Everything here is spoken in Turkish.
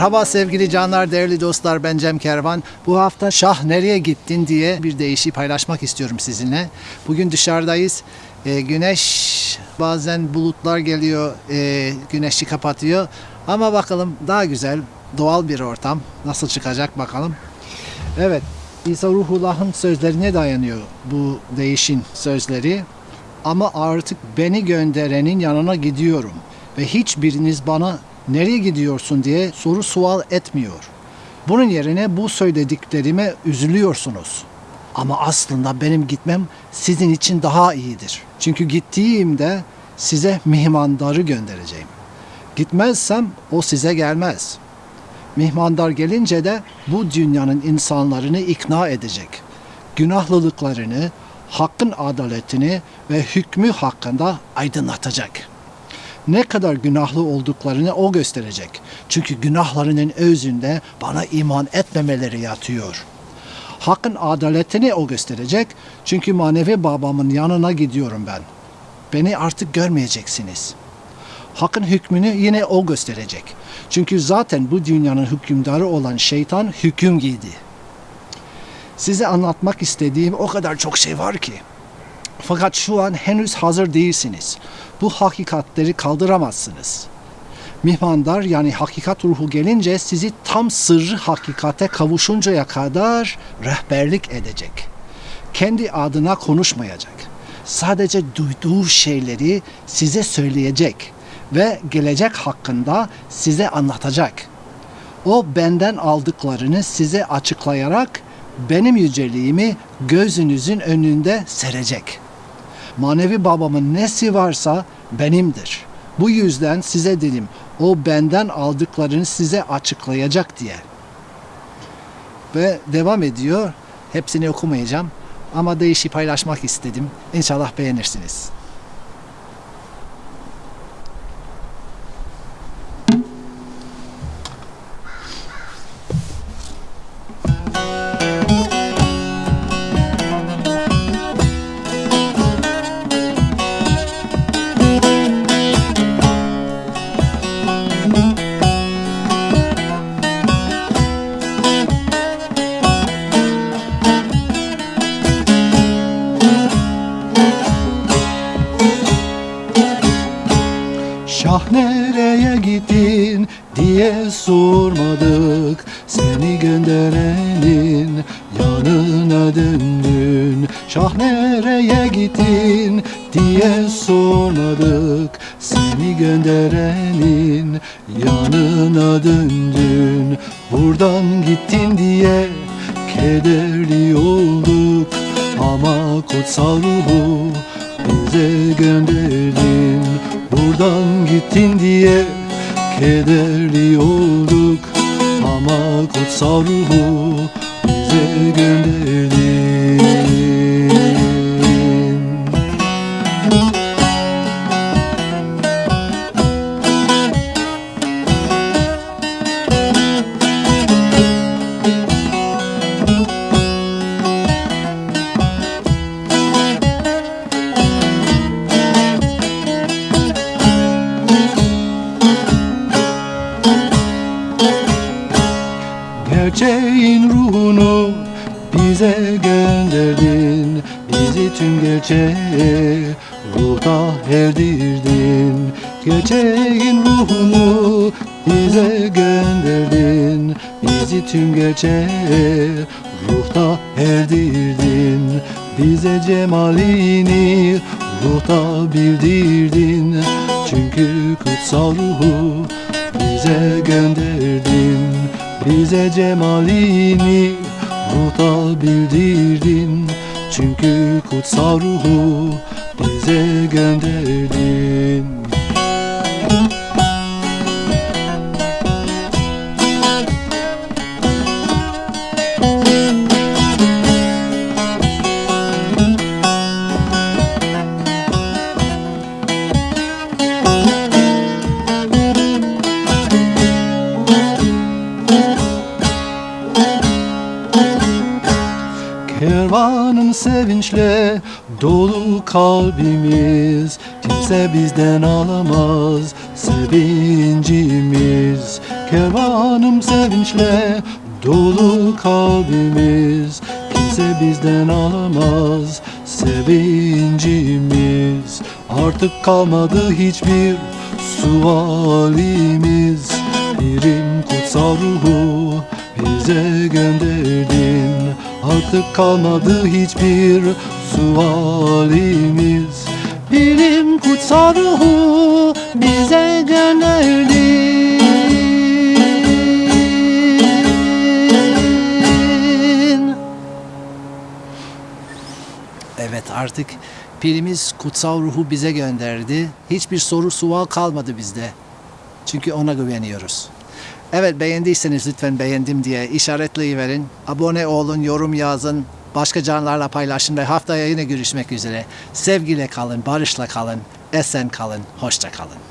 Merhaba sevgili canlar, değerli dostlar. Ben Cem Kervan. Bu hafta Şah nereye gittin diye bir deyişi paylaşmak istiyorum sizinle. Bugün dışarıdayız. Ee, güneş bazen bulutlar geliyor, e, güneşi kapatıyor. Ama bakalım daha güzel, doğal bir ortam. Nasıl çıkacak bakalım. Evet, İsa Ruhullah'ın sözlerine dayanıyor bu değişin sözleri. Ama artık beni gönderenin yanına gidiyorum ve hiçbiriniz bana nereye gidiyorsun diye soru sual etmiyor. Bunun yerine bu söylediklerime üzülüyorsunuz. Ama aslında benim gitmem sizin için daha iyidir. Çünkü gittiğimde size mihmandarı göndereceğim. Gitmezsem o size gelmez. Mihmandar gelince de bu dünyanın insanlarını ikna edecek. Günahlılıklarını, hakkın adaletini ve hükmü hakkında aydınlatacak. Ne kadar günahlı olduklarını o gösterecek. Çünkü günahlarının özünde bana iman etmemeleri yatıyor. Hakkın adaletini o gösterecek. Çünkü manevi babamın yanına gidiyorum ben. Beni artık görmeyeceksiniz. Hakkın hükmünü yine o gösterecek. Çünkü zaten bu dünyanın hükümdarı olan şeytan hüküm giydi. Size anlatmak istediğim o kadar çok şey var ki. Fakat şu an henüz hazır değilsiniz. Bu hakikatleri kaldıramazsınız. Mihmandar yani hakikat ruhu gelince sizi tam sırrı hakikate kavuşuncaya kadar rehberlik edecek. Kendi adına konuşmayacak. Sadece duyduğu şeyleri size söyleyecek ve gelecek hakkında size anlatacak. O benden aldıklarını size açıklayarak benim yüceliğimi gözünüzün önünde serecek. Manevi babamın nesi varsa benimdir. Bu yüzden size dedim, o benden aldıklarını size açıklayacak diye. Ve devam ediyor. Hepsini okumayacağım ama değişi paylaşmak istedim. İnşallah beğenirsiniz. Gittin diye sormadık. Seni gönderenin yanına döndün. Şah nereye gittin diye sormadık. Seni gönderenin yanına döndün. Buradan gittin diye kederli olduk. Ama kutsal ruhu bize gönderdin Buradan gittin diye kederli olduk Ama kutsal ruhu bize gönderdin Gerçeğin ruhunu bize gönderdin. Bizi tüm gerçeğe ruhta erdirdin. Gerçeğin ruhunu bize gönderdin. Bizi tüm gerçeğe ruhta erdirdin. Bize cemalini ruhta bildirdin. Çünkü kutsal ruhu bize gönderdin bize cemalini ruhta bildirdin. Çünkü kutsal ruhu bize gönderdin Kervanın sevinçle dolu kalbimiz. Kimse bizden alamaz sevincimiz. Kervanım sevinçle dolu kalbimiz. Kimse bizden alamaz sevincimiz. Artık kalmadı hiçbir sualimiz. Birim kutsal ruhu bize gönderdin Artık kalmadı hiçbir sualimiz Bilim kutsal ruhu bize gönderdin Evet artık pirimiz kutsal ruhu bize gönderdi. Hiçbir soru sual kalmadı bizde. Çünkü ona güveniyoruz. Evet beğendiyseniz lütfen beğendim diye işaretleyiverin. Abone olun, yorum yazın. Başka canlarla paylaşın ve haftaya yine görüşmek üzere. Sevgiyle kalın, barışla kalın, esen kalın, hoşça kalın.